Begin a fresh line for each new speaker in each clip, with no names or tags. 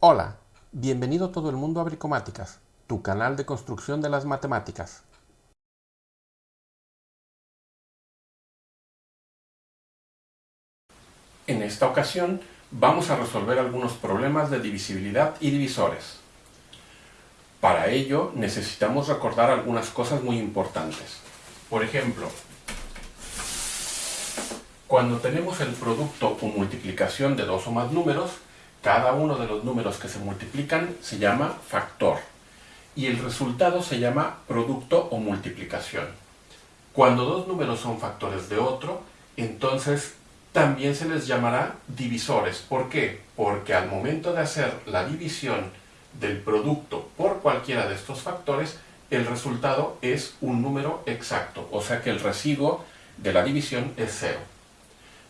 Hola, bienvenido todo el mundo a Bricomáticas, tu canal de construcción de las matemáticas. En esta ocasión vamos a resolver algunos problemas de divisibilidad y divisores. Para ello necesitamos recordar algunas cosas muy importantes. Por ejemplo, cuando tenemos el producto o multiplicación de dos o más números, cada uno de los números que se multiplican se llama factor y el resultado se llama producto o multiplicación. Cuando dos números son factores de otro, entonces también se les llamará divisores. ¿Por qué? Porque al momento de hacer la división del producto por cualquiera de estos factores, el resultado es un número exacto, o sea que el residuo de la división es cero.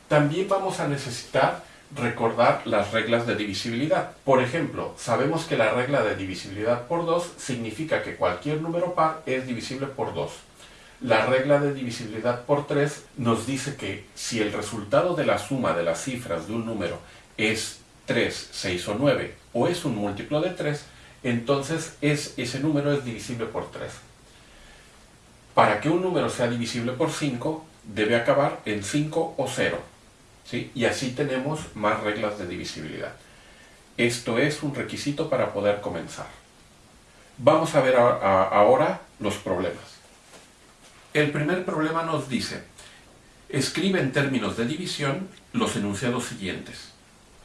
También vamos a necesitar recordar las reglas de divisibilidad. Por ejemplo, sabemos que la regla de divisibilidad por 2 significa que cualquier número par es divisible por 2. La regla de divisibilidad por 3 nos dice que si el resultado de la suma de las cifras de un número es 3, 6 o 9 o es un múltiplo de 3, entonces es, ese número es divisible por 3. Para que un número sea divisible por 5, debe acabar en 5 o 0. Y así tenemos más reglas de divisibilidad. Esto es un requisito para poder comenzar. Vamos a ver ahora los problemas. El primer problema nos dice, escribe en términos de división los enunciados siguientes.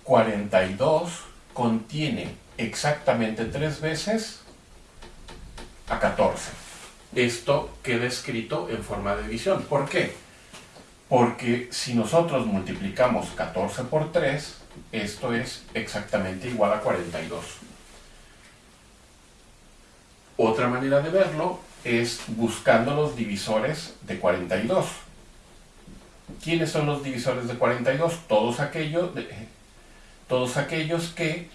42 contiene exactamente tres veces a 14. Esto queda escrito en forma de división. ¿Por qué? Porque si nosotros multiplicamos 14 por 3, esto es exactamente igual a 42. Otra manera de verlo es buscando los divisores de 42. ¿Quiénes son los divisores de 42? Todos aquellos, todos aquellos que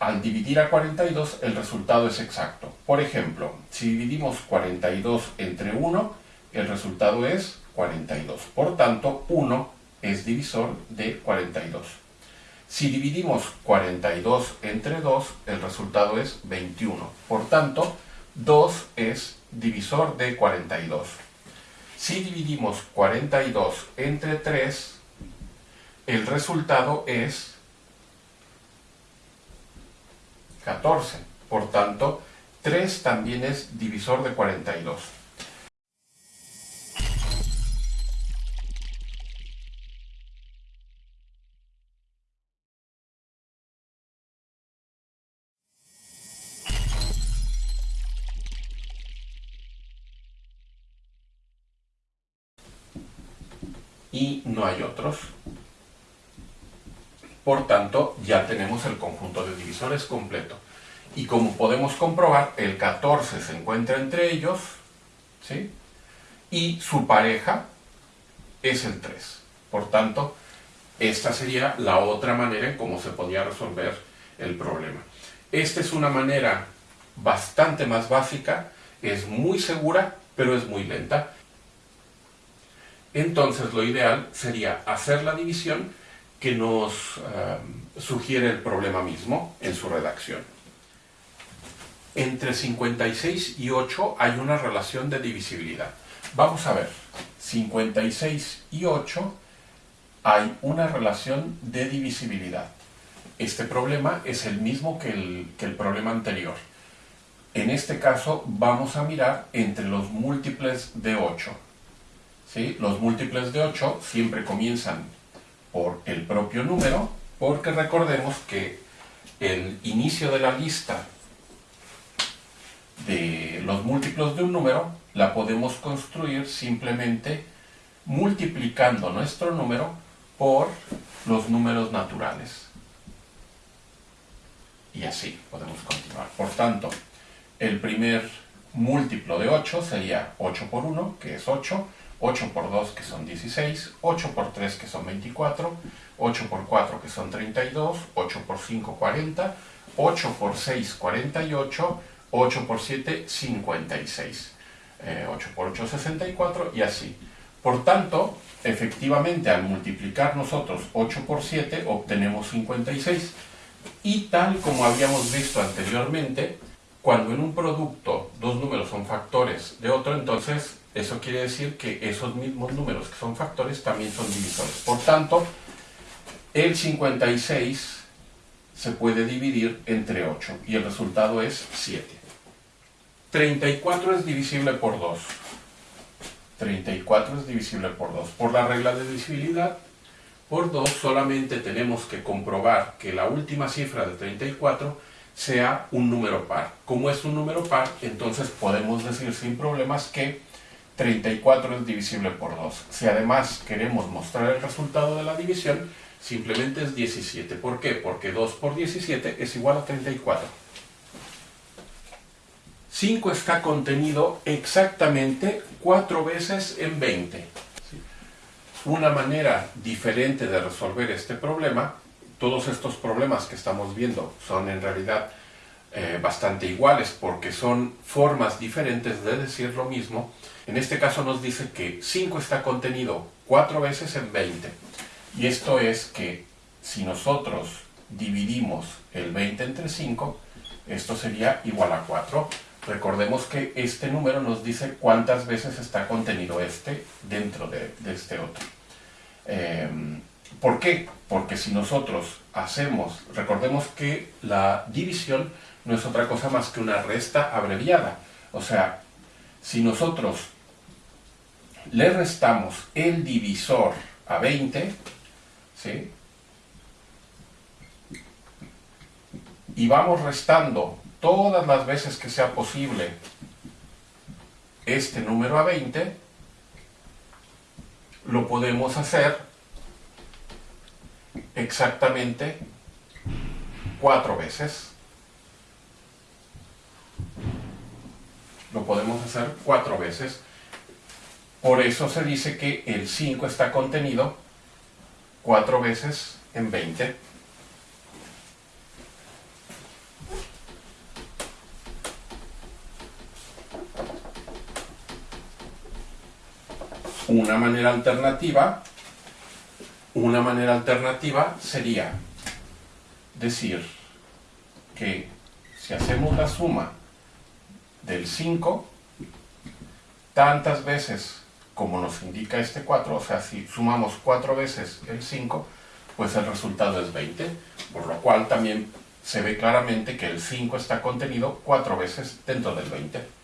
al dividir a 42 el resultado es exacto. Por ejemplo, si dividimos 42 entre 1, el resultado es 42. Por tanto, 1 es divisor de 42. Si dividimos 42 entre 2, el resultado es 21. Por tanto, 2 es divisor de 42. Si dividimos 42 entre 3, el resultado es 14. Por tanto, 3 también es divisor de 42. Y no hay otros. Por tanto, ya tenemos el conjunto de divisores completo. Y como podemos comprobar, el 14 se encuentra entre ellos, ¿sí? Y su pareja es el 3. Por tanto, esta sería la otra manera en cómo se podía resolver el problema. Esta es una manera bastante más básica, es muy segura, pero es muy lenta entonces lo ideal sería hacer la división que nos eh, sugiere el problema mismo en su redacción. Entre 56 y 8 hay una relación de divisibilidad. Vamos a ver, 56 y 8 hay una relación de divisibilidad. Este problema es el mismo que el, que el problema anterior. En este caso vamos a mirar entre los múltiples de 8. Los múltiples de 8 siempre comienzan por el propio número, porque recordemos que el inicio de la lista de los múltiplos de un número la podemos construir simplemente multiplicando nuestro número por los números naturales. Y así podemos continuar. Por tanto, el primer múltiplo de 8 sería 8 por 1, que es 8, 8 por 2 que son 16, 8 por 3 que son 24, 8 por 4 que son 32, 8 por 5 40, 8 por 6 48, 8 por 7 56, 8 por 8 64 y así. Por tanto, efectivamente al multiplicar nosotros 8 por 7 obtenemos 56. Y tal como habíamos visto anteriormente, cuando en un producto dos números son factores de otro, entonces eso quiere decir que esos mismos números que son factores también son divisores. Por tanto, el 56 se puede dividir entre 8 y el resultado es 7. 34 es divisible por 2. 34 es divisible por 2. Por la regla de divisibilidad, por 2 solamente tenemos que comprobar que la última cifra de 34 sea un número par. Como es un número par, entonces podemos decir sin problemas que 34 es divisible por 2. Si además queremos mostrar el resultado de la división, simplemente es 17. ¿Por qué? Porque 2 por 17 es igual a 34. 5 está contenido exactamente 4 veces en 20. Una manera diferente de resolver este problema, todos estos problemas que estamos viendo son en realidad eh, bastante iguales porque son formas diferentes de decir lo mismo. En este caso nos dice que 5 está contenido 4 veces en 20. Y esto es que si nosotros dividimos el 20 entre 5, esto sería igual a 4. Recordemos que este número nos dice cuántas veces está contenido este dentro de, este otro. Em, ¿Por qué? Porque si nosotros hacemos, recordemos que la división no es otra cosa más que una resta abreviada. O sea, si nosotros le restamos el divisor a 20, ¿sí? Y vamos restando todas las veces que sea posible este número a 20, lo podemos hacer exactamente cuatro veces. Lo podemos hacer cuatro veces. Por eso se dice que el 5 está contenido cuatro veces en 20. Una manera alternativa, una manera alternativa sería decir que si hacemos la suma del 5, tantas veces como nos indica este 4, o sea, si sumamos 4 veces el 5, pues el resultado es 20, por lo cual también se ve claramente que el 5 está contenido 4 veces dentro del 20.